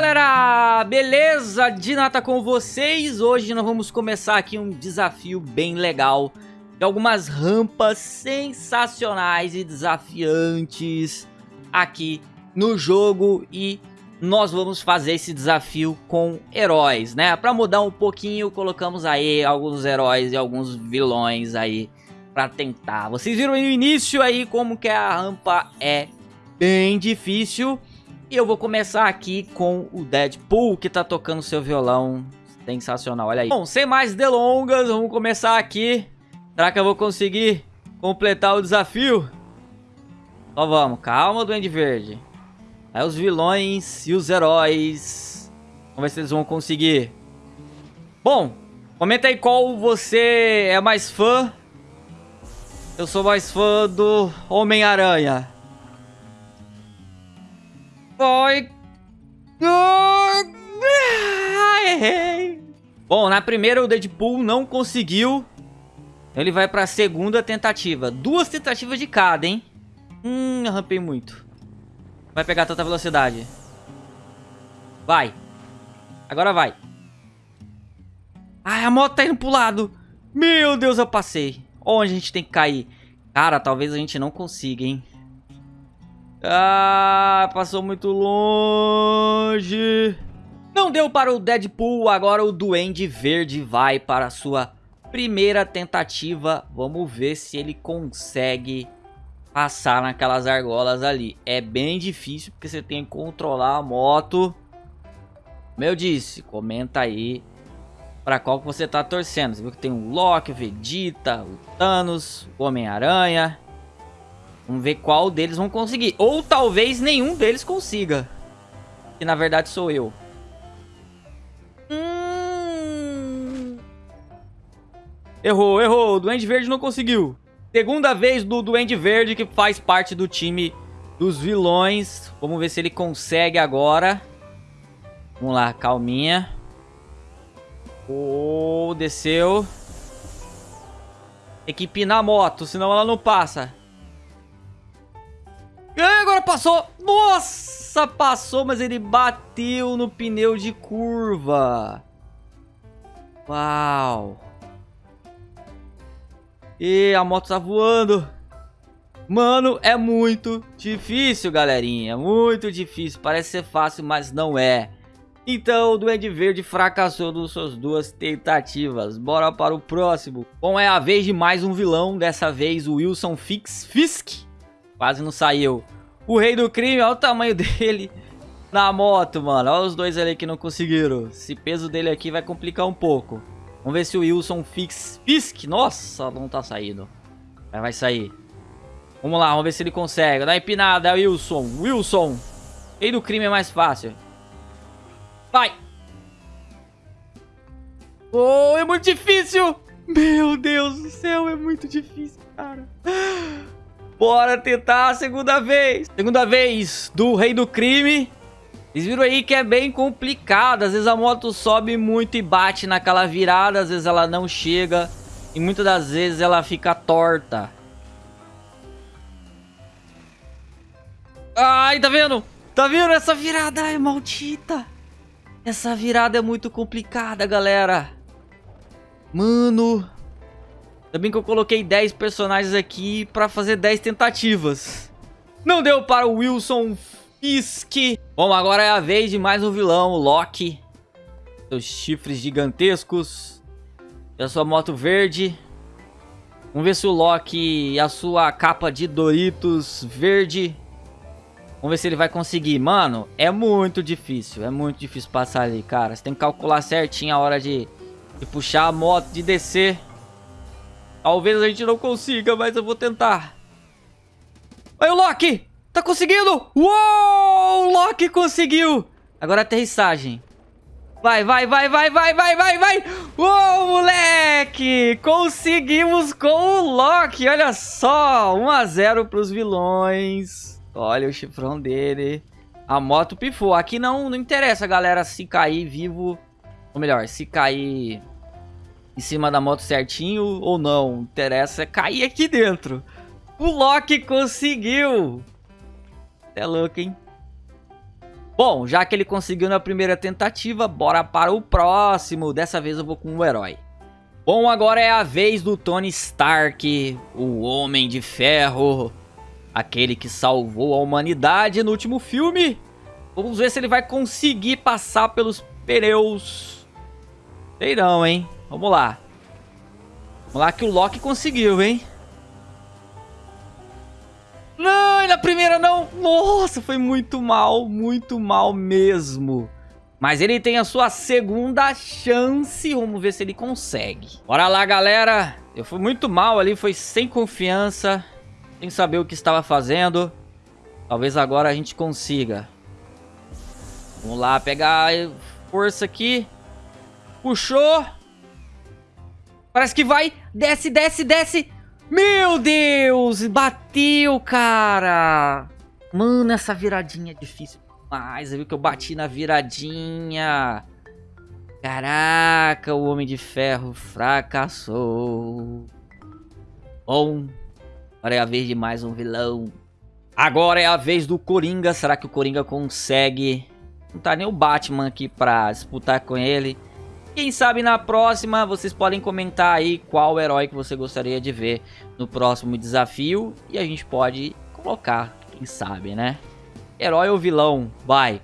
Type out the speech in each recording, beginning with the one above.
galera, beleza? Dinata com vocês, hoje nós vamos começar aqui um desafio bem legal. De algumas rampas sensacionais e desafiantes aqui no jogo. E nós vamos fazer esse desafio com heróis, né? Pra mudar um pouquinho, colocamos aí alguns heróis e alguns vilões aí pra tentar. Vocês viram no início aí como que a rampa é bem difícil e eu vou começar aqui com o Deadpool, que tá tocando seu violão. Sensacional, olha aí. Bom, sem mais delongas, vamos começar aqui. Será que eu vou conseguir completar o desafio? Só vamos, calma, Duende Verde. Aí os vilões e os heróis. Vamos ver se eles vão conseguir. Bom, comenta aí qual você é mais fã. Eu sou mais fã do Homem-Aranha. Errei. Bom, na primeira o Deadpool não conseguiu. Ele vai pra segunda tentativa. Duas tentativas de cada, hein? Hum, arrampei muito. Vai pegar tanta velocidade. Vai. Agora vai. Ai, a moto tá indo pro lado. Meu Deus, eu passei. Onde a gente tem que cair? Cara, talvez a gente não consiga, hein? Ah, passou muito longe. Não deu para o Deadpool, agora o Duende Verde vai para a sua primeira tentativa. Vamos ver se ele consegue passar naquelas argolas ali. É bem difícil porque você tem que controlar a moto. Como eu disse, comenta aí para qual que você tá torcendo. Você viu que tem o Loki, o Vegeta, o Thanos, o Homem-Aranha. Vamos ver qual deles vão conseguir. Ou talvez nenhum deles consiga. Que na verdade sou eu. Hum... Errou, errou. O Duende Verde não conseguiu. Segunda vez do Duende Verde que faz parte do time dos vilões. Vamos ver se ele consegue agora. Vamos lá, calminha. Oh, desceu. Tem que a moto, senão ela não passa. Passou. Nossa, passou, mas ele bateu no pneu de curva. Uau. E a moto tá voando. Mano, é muito difícil, galerinha. Muito difícil. Parece ser fácil, mas não é. Então, o Duende Verde fracassou nas suas duas tentativas. Bora para o próximo. Bom, é a vez de mais um vilão. Dessa vez, o Wilson Fix Fisk. Quase não saiu. O rei do crime, olha o tamanho dele na moto, mano. Olha os dois ali que não conseguiram. Esse peso dele aqui vai complicar um pouco. Vamos ver se o Wilson fix... Fisk. Nossa, não tá saindo. Mas vai sair. Vamos lá, vamos ver se ele consegue. Dá empinada, Wilson. Wilson. Rei do crime é mais fácil. Vai. Oh, é muito difícil. Meu Deus do céu, é muito difícil, cara. Bora tentar a segunda vez. Segunda vez do rei do crime. Vocês viram aí que é bem complicado. Às vezes a moto sobe muito e bate naquela virada. Às vezes ela não chega. E muitas das vezes ela fica torta. Ai, tá vendo? Tá vendo? Essa virada é maldita. Essa virada é muito complicada, galera. Mano, Bem que eu coloquei 10 personagens aqui pra fazer 10 tentativas. Não deu para o Wilson Fisk. Bom, agora é a vez de mais um vilão, o Loki. Seus chifres gigantescos. E a sua moto verde. Vamos ver se o Loki e a sua capa de Doritos verde. Vamos ver se ele vai conseguir. Mano, é muito difícil. É muito difícil passar ali, cara. Você tem que calcular certinho a hora de, de puxar a moto, de descer. Talvez a gente não consiga, mas eu vou tentar. Oi, o Loki! Tá conseguindo! Uou! O Loki conseguiu! Agora aterrissagem. Vai, vai, vai, vai, vai, vai, vai, vai! Uou, moleque! Conseguimos com o Loki! Olha só! 1 a 0 pros vilões. Olha o chifrão dele. A moto pifou. Aqui não, não interessa, galera, se cair vivo. Ou melhor, se cair em cima da moto certinho ou não. Interessa é cair aqui dentro. O Loki conseguiu. É louco, hein? Bom, já que ele conseguiu na primeira tentativa, bora para o próximo. Dessa vez eu vou com o herói. Bom, agora é a vez do Tony Stark, o Homem de Ferro. Aquele que salvou a humanidade no último filme. Vamos ver se ele vai conseguir passar pelos pneus. Sei não, hein? Vamos lá. Vamos lá que o Loki conseguiu, hein? Não, na primeira não. Nossa, foi muito mal, muito mal mesmo. Mas ele tem a sua segunda chance. Vamos ver se ele consegue. Bora lá, galera. Eu fui muito mal ali, foi sem confiança. Sem saber o que estava fazendo. Talvez agora a gente consiga. Vamos lá, pegar força aqui. Puxou. Parece que vai. Desce, desce, desce. Meu Deus! Bateu, cara! Mano, essa viradinha é difícil demais. Viu que eu bati na viradinha. Caraca, o Homem de Ferro fracassou. Bom, agora é a vez de mais um vilão. Agora é a vez do Coringa. Será que o Coringa consegue? Não tá nem o Batman aqui pra disputar com ele. Quem sabe na próxima vocês podem comentar aí qual herói que você gostaria de ver no próximo desafio. E a gente pode colocar, quem sabe, né? Herói ou vilão? Vai.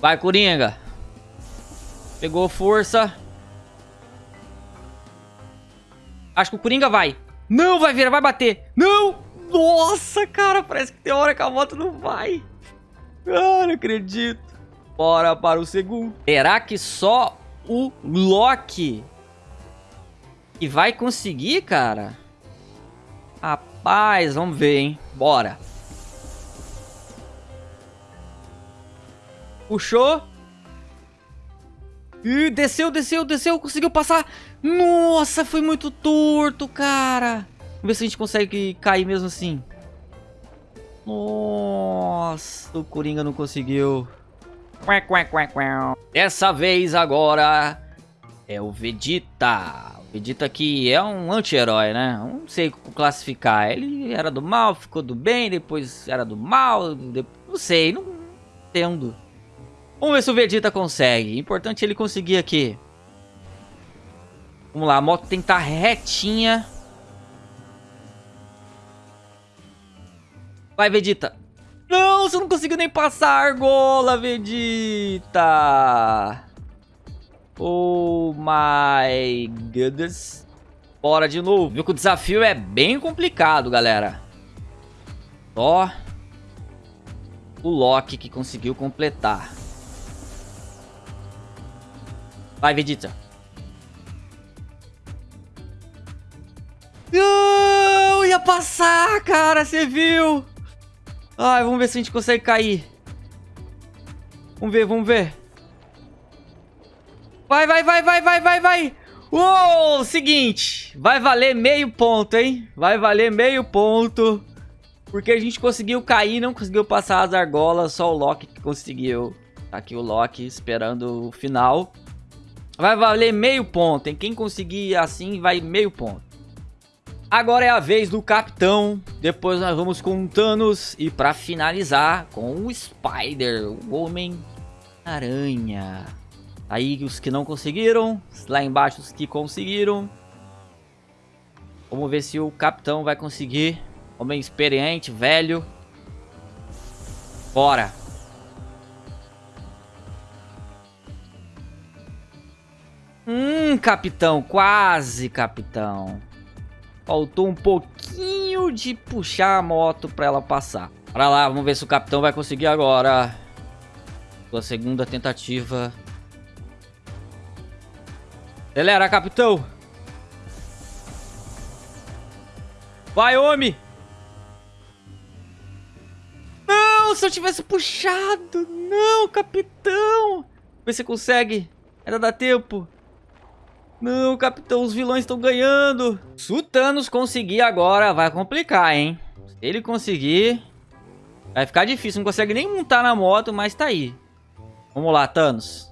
Vai, Coringa. Pegou força. Acho que o Coringa vai. Não vai virar, vai bater. Não! Nossa, cara, parece que tem hora que a moto não vai. Ah, não acredito. Bora para o segundo. Será que só o Loki que vai conseguir, cara? Rapaz, vamos ver, hein? Bora. Puxou. Desceu, desceu, desceu, conseguiu passar. Nossa, foi muito torto, cara. Vamos ver se a gente consegue cair mesmo assim. Nossa, o Coringa não conseguiu. Dessa vez agora é o Vegeta. O Vegeta que é um anti-herói, né? Não sei classificar. Ele era do mal, ficou do bem, depois era do mal. Não sei, não entendo. Vamos ver se o Vegeta consegue. Importante ele conseguir aqui. Vamos lá, a moto tem que estar tá retinha. Vai, Vegeta. Não, você não conseguiu nem passar a argola, Vegeta. Oh my goodness. Bora de novo. Viu que o desafio é bem complicado, galera. Só o Loki que conseguiu completar. Vai, Vegeta. Não, ia passar, cara, você viu? Ai, vamos ver se a gente consegue cair. Vamos ver, vamos ver. Vai, vai, vai, vai, vai, vai, vai. Uou, seguinte. Vai valer meio ponto, hein? Vai valer meio ponto. Porque a gente conseguiu cair, não conseguiu passar as argolas. Só o Loki que conseguiu. Tá aqui o Loki esperando o final. Vai valer meio ponto, hein? Quem conseguir assim vai meio ponto. Agora é a vez do Capitão. Depois nós vamos com o Thanos. E pra finalizar, com o Spider, o Homem-Aranha. Aí os que não conseguiram. Lá embaixo os que conseguiram. Vamos ver se o Capitão vai conseguir. Homem experiente, velho. Bora. Hum, capitão, quase, capitão. Faltou um pouquinho de puxar a moto pra ela passar. Pra lá, vamos ver se o capitão vai conseguir agora. Sua segunda tentativa. Acelera, capitão. Vai, homem. Não, se eu tivesse puxado. Não, capitão. Vê se consegue. Ainda dá tempo. Não, capitão, os vilões estão ganhando. Se o Thanos conseguir agora, vai complicar, hein? Se ele conseguir, vai ficar difícil. Não consegue nem montar na moto, mas tá aí. Vamos lá, Thanos.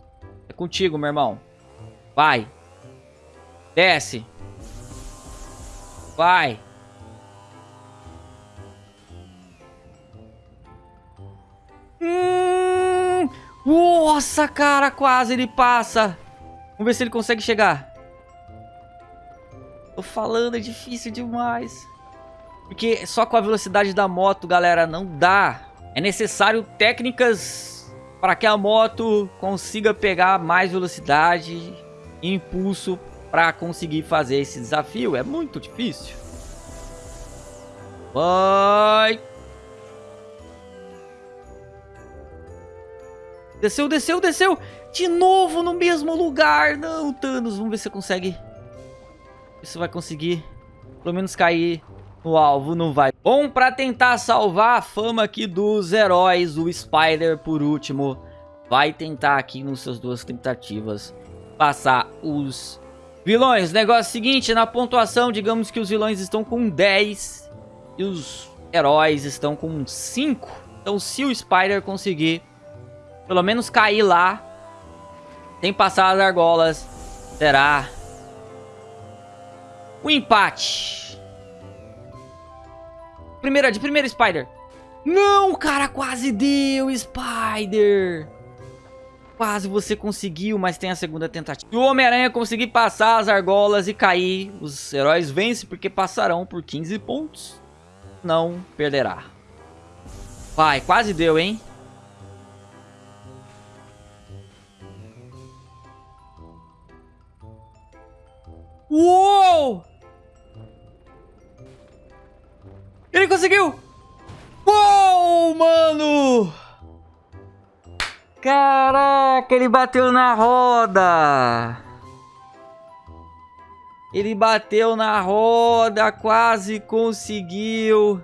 É contigo, meu irmão. Vai. Desce. Vai. Hum... Nossa, cara, quase ele passa. Vamos ver se ele consegue chegar. Tô falando, é difícil demais. Porque só com a velocidade da moto, galera, não dá. É necessário técnicas para que a moto consiga pegar mais velocidade e impulso para conseguir fazer esse desafio. É muito difícil. Vai! Desceu, desceu, desceu! De novo no mesmo lugar! Não, Thanos, vamos ver se você consegue. Se vai conseguir pelo menos cair no alvo, não vai. Bom, pra tentar salvar a fama aqui dos heróis, o Spider, por último, vai tentar aqui nos seus duas tentativas passar os vilões. Negócio é seguinte, na pontuação, digamos que os vilões estão com 10 e os heróis estão com 5. Então se o Spider conseguir pelo menos cair lá, sem passar as argolas, será o empate. Primeira, de primeira Spider. Não, cara, quase deu, Spider. Quase você conseguiu, mas tem a segunda tentativa. O Homem-Aranha conseguir passar as argolas e cair. Os heróis vencem porque passarão por 15 pontos não perderá. Vai, quase deu, hein? Uou! Conseguiu! Uou, mano! Caraca, ele bateu na roda! Ele bateu na roda, quase conseguiu.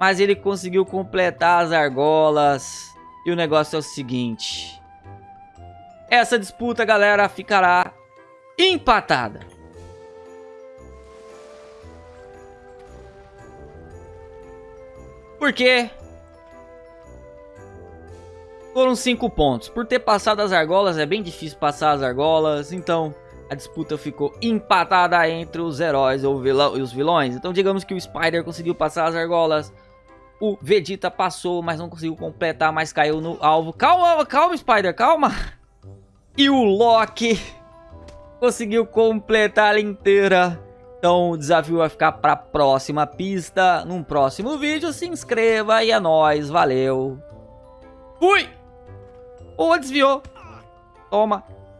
Mas ele conseguiu completar as argolas. E o negócio é o seguinte. Essa disputa, galera, ficará empatada. Por quê? Foram cinco pontos. Por ter passado as argolas, é bem difícil passar as argolas. Então, a disputa ficou empatada entre os heróis ou vilão, e os vilões. Então digamos que o Spider conseguiu passar as argolas. O Vegeta passou, mas não conseguiu completar, mas caiu no alvo. Calma, calma, Spider, calma. E o Loki conseguiu completar ela inteira. Então o desafio vai ficar para a próxima pista. Num próximo vídeo, se inscreva e é nóis. Valeu. Fui! Ou oh, desviou. Toma.